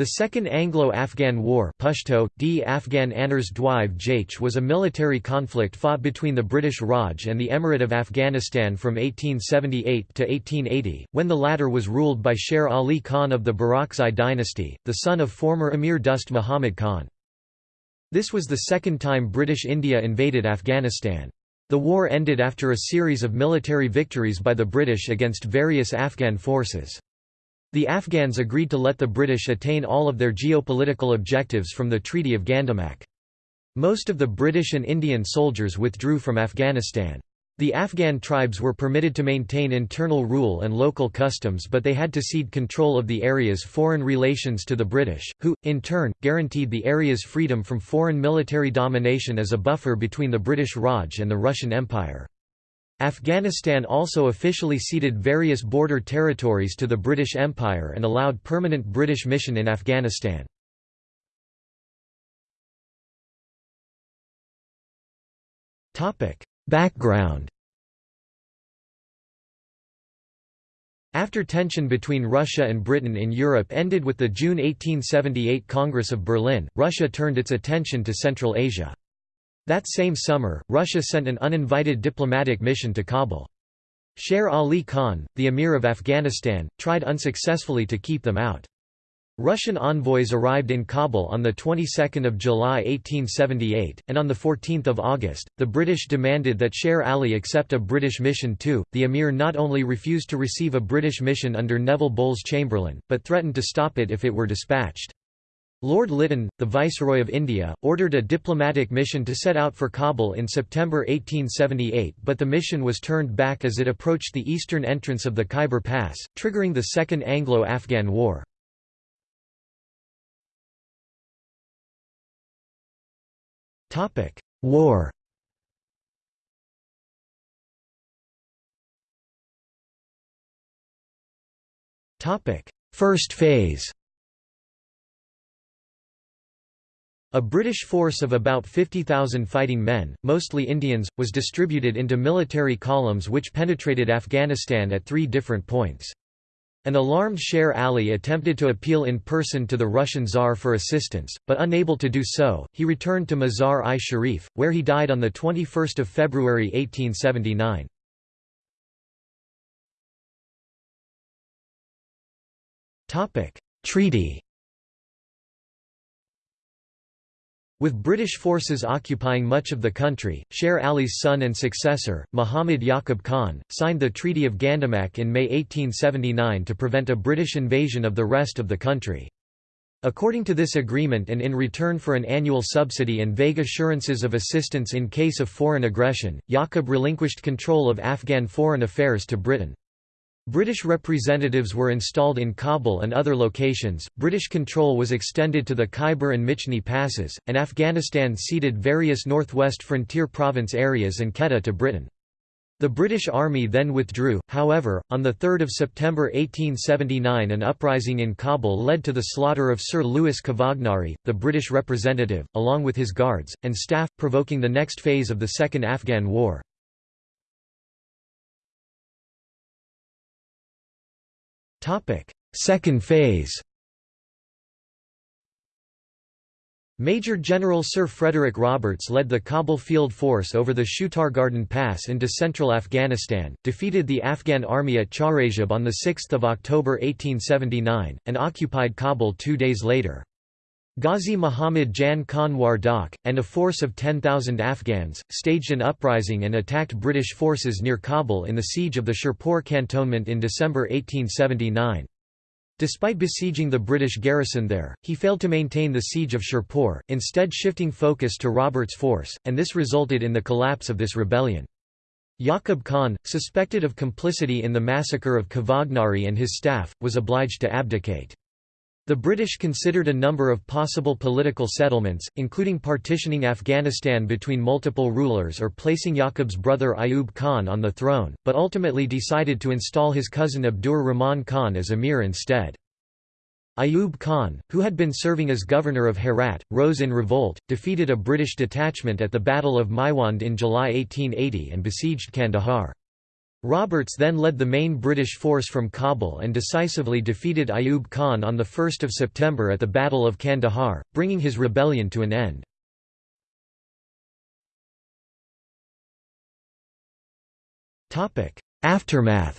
The Second Anglo-Afghan War Pashto, D. Afghan Anars Dwive Jaich was a military conflict fought between the British Raj and the Emirate of Afghanistan from 1878 to 1880, when the latter was ruled by Sher Ali Khan of the Barakzai dynasty, the son of former Emir Dost Muhammad Khan. This was the second time British India invaded Afghanistan. The war ended after a series of military victories by the British against various Afghan forces. The Afghans agreed to let the British attain all of their geopolitical objectives from the Treaty of Gandamak. Most of the British and Indian soldiers withdrew from Afghanistan. The Afghan tribes were permitted to maintain internal rule and local customs but they had to cede control of the area's foreign relations to the British, who, in turn, guaranteed the area's freedom from foreign military domination as a buffer between the British Raj and the Russian Empire. Afghanistan also officially ceded various border territories to the British Empire and allowed permanent British mission in Afghanistan. Background After tension between Russia and Britain in Europe ended with the June 1878 Congress of Berlin, Russia turned its attention to Central Asia. That same summer, Russia sent an uninvited diplomatic mission to Kabul. Sher Ali Khan, the Emir of Afghanistan, tried unsuccessfully to keep them out. Russian envoys arrived in Kabul on the 22nd of July 1878, and on the 14th of August, the British demanded that Sher Ali accept a British mission too. The emir not only refused to receive a British mission under Neville Bowles-Chamberlain, but threatened to stop it if it were dispatched. Lord Lytton, the Viceroy of India, ordered a diplomatic mission to set out for Kabul in September 1878 but the mission was turned back as it approached the eastern entrance of the Khyber Pass, triggering the Second Anglo-Afghan War. War First phase A British force of about 50,000 fighting men, mostly Indians, was distributed into military columns which penetrated Afghanistan at three different points. An alarmed Sher Ali attempted to appeal in person to the Russian Tsar for assistance, but unable to do so, he returned to Mazar-i-Sharif, where he died on 21 February 1879. Treaty With British forces occupying much of the country, Sher Ali's son and successor, Muhammad Yaqub Khan, signed the Treaty of Gandamak in May 1879 to prevent a British invasion of the rest of the country. According to this agreement and in return for an annual subsidy and vague assurances of assistance in case of foreign aggression, Yaqub relinquished control of Afghan foreign affairs to Britain. British representatives were installed in Kabul and other locations, British control was extended to the Khyber and Michni passes, and Afghanistan ceded various northwest frontier province areas and Quetta to Britain. The British Army then withdrew, however, on 3 September 1879 an uprising in Kabul led to the slaughter of Sir Louis Cavagnari, the British representative, along with his guards, and staff, provoking the next phase of the Second Afghan War. Topic: Second phase. Major General Sir Frederick Roberts led the Kabul Field Force over the Shutargardan Pass into central Afghanistan, defeated the Afghan army at Chahrazib on 6 October 1879, and occupied Kabul two days later. Ghazi Muhammad Jan Khan Wardak, and a force of 10,000 Afghans, staged an uprising and attacked British forces near Kabul in the siege of the Sherpur cantonment in December 1879. Despite besieging the British garrison there, he failed to maintain the siege of Sherpur, instead shifting focus to Roberts' force, and this resulted in the collapse of this rebellion. Yaqub Khan, suspected of complicity in the massacre of Cavagnari and his staff, was obliged to abdicate. The British considered a number of possible political settlements, including partitioning Afghanistan between multiple rulers or placing Yaqub's brother Ayub Khan on the throne, but ultimately decided to install his cousin Abdur Rahman Khan as emir instead. Ayub Khan, who had been serving as governor of Herat, rose in revolt, defeated a British detachment at the Battle of Maiwand in July 1880 and besieged Kandahar. Roberts then led the main British force from Kabul and decisively defeated Ayub Khan on 1 September at the Battle of Kandahar, bringing his rebellion to an end. Aftermath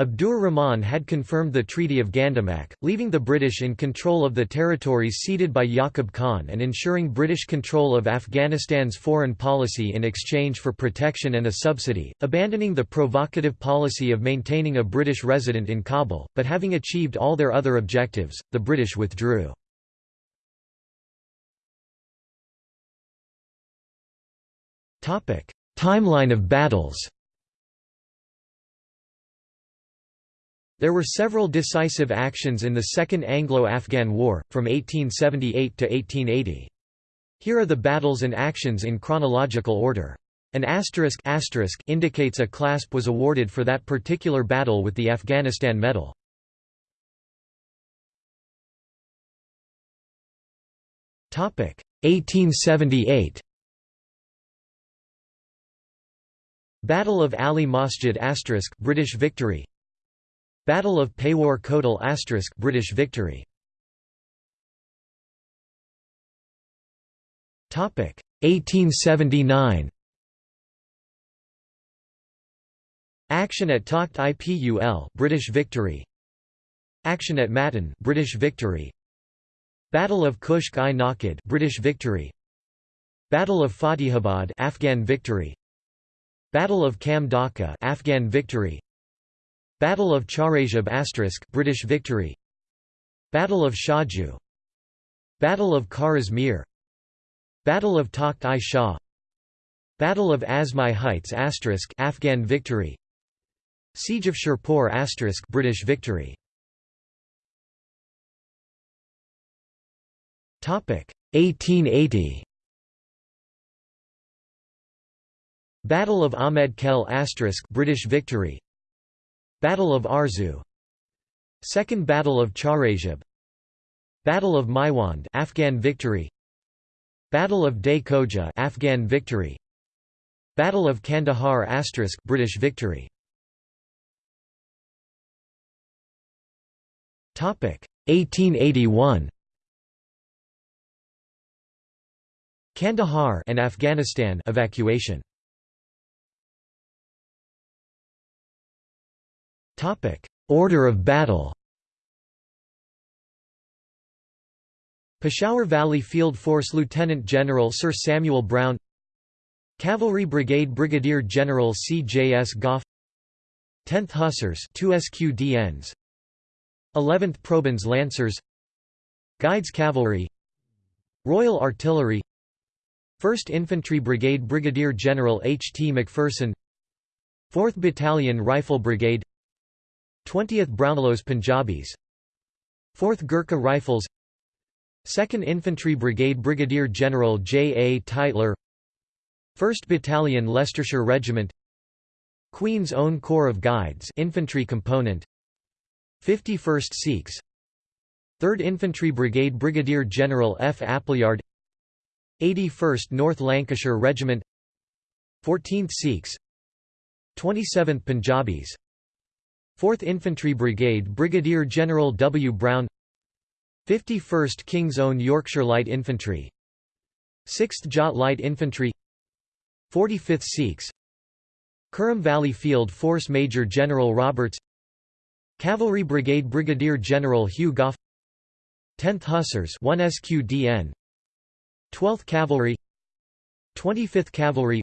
Abdur Rahman had confirmed the Treaty of Gandamak, leaving the British in control of the territories ceded by Yaqub Khan and ensuring British control of Afghanistan's foreign policy in exchange for protection and a subsidy, abandoning the provocative policy of maintaining a British resident in Kabul, but having achieved all their other objectives, the British withdrew. Timeline of battles There were several decisive actions in the Second Anglo-Afghan War, from 1878 to 1880. Here are the battles and actions in chronological order. An asterisk, asterisk indicates a clasp was awarded for that particular battle with the Afghanistan Medal. Topic 1878. Battle of Ali Masjid asterisk British victory Battle of Peiwar Kotal British victory. Topic 1879. Action at Takht Ipul British victory. Action at Matan British victory. Battle of Kushk-i Naqad British victory. Battle of Fatihabad Afghan victory. Battle of Kam Dakka Afghan victory. Battle of Charazib British victory. Battle of Shaju. Battle of Kharaz Mir Battle of Takht i Shah. Battle of Asmai Heights Afghan victory. Siege of Sherpur British victory. Topic 1880 Battle of Ahmed Khel British victory Battle of Arzu. Second Battle of Charajib Battle of Maiwand Afghan victory. Battle of Deh Koja Afghan victory. Battle of Kandahar British victory. Topic 1881 Kandahar and Afghanistan evacuation Order of battle Peshawar Valley Field Force Lieutenant General Sir Samuel Browne Cavalry Brigade Brigadier General C. J. S. Gough 10th Hussars 2 SQDNs 11th Probyn's Lancers Guides Cavalry Royal Artillery 1st Infantry Brigade Brigadier General H. T. McPherson 4th Battalion Rifle Brigade 20th Brownlows Punjabis. 4th Gurkha Rifles. 2nd Infantry Brigade Brigadier General J. A. Tytler 1st Battalion Leicestershire Regiment. Queen's Own Corps of Guides infantry component. 51st Sikhs. 3rd Infantry Brigade Brigadier General F. Appleyard. 81st North Lancashire Regiment. 14th Sikhs. 27th Punjabis 4th Infantry Brigade Brigadier General W. Brown. 51st King's Own Yorkshire Light Infantry. 6th Jat Light Infantry. 45th Sikhs. Kurram Valley Field Force Major General Roberts. Cavalry Brigade Brigadier General Hugh Gough. 10th Hussars 1 SQDN 12th Cavalry. 25th Cavalry.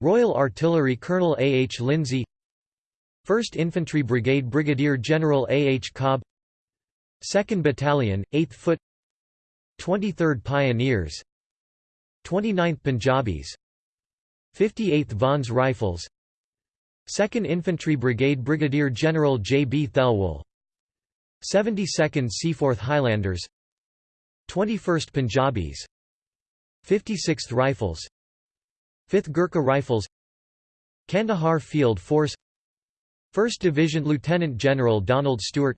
Royal Artillery Colonel A. H. Lindsay 1st Infantry Brigade Brigadier General A. H. Cobbe. 2nd Battalion, 8th Foot. 23rd Pioneers. 29th Punjabis. 58th Vaughan's Rifles. 2nd Infantry Brigade Brigadier General J. B. Thelwall 72nd Seaforth Highlanders. 21st Punjabis. 56th Rifles. 5th Gurkha Rifles. Kandahar Field Force 1st Division Lieutenant General Donald Stewart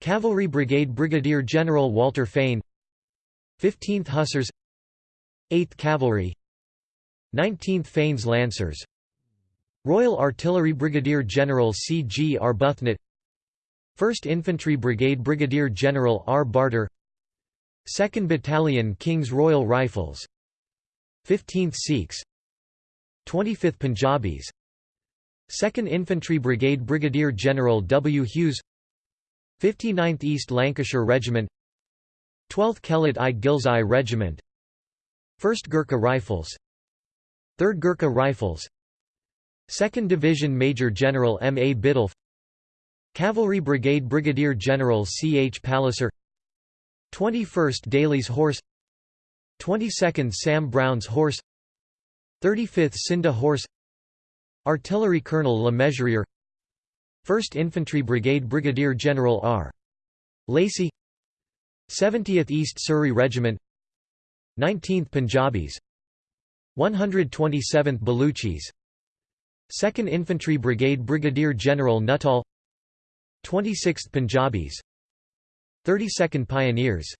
Cavalry Brigade Brigadier General Walter Fane 15th Hussars 8th Cavalry 19th Fanes Lancers Royal Artillery Brigadier General C. G. Arbuthnot 1st Infantry Brigade Brigadier General R. Barter 2nd Battalion King's Royal Rifles 15th Sikhs 25th Punjabis 2nd Infantry Brigade Brigadier General W. Hughes 59th East Lancashire Regiment 12th Kelat-i-Ghilzai Regiment 1st Gurkha Rifles 3rd Gurkha Rifles 2nd Division Major General M. A. Biddle Cavalry Brigade Brigadier General C. H. Palliser 21st Daly's Horse 22nd Sam Browne's Horse 35th Scinde Horse Artillery Colonel Le Mesurier 1st Infantry Brigade Brigadier General R. Lacy 70th East Surrey Regiment 19th Punjabis 127th Baluchis 2nd Infantry Brigade Brigadier General Nuttall 26th Punjabis 32nd Pioneers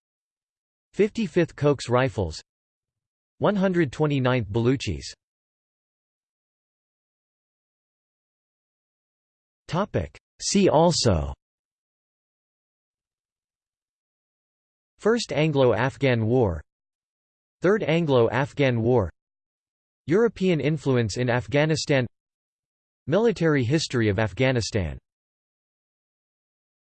55th Coke's Rifles 129th Baluchis See also. First Anglo-Afghan War. Third Anglo-Afghan War. European influence in Afghanistan. Military history of Afghanistan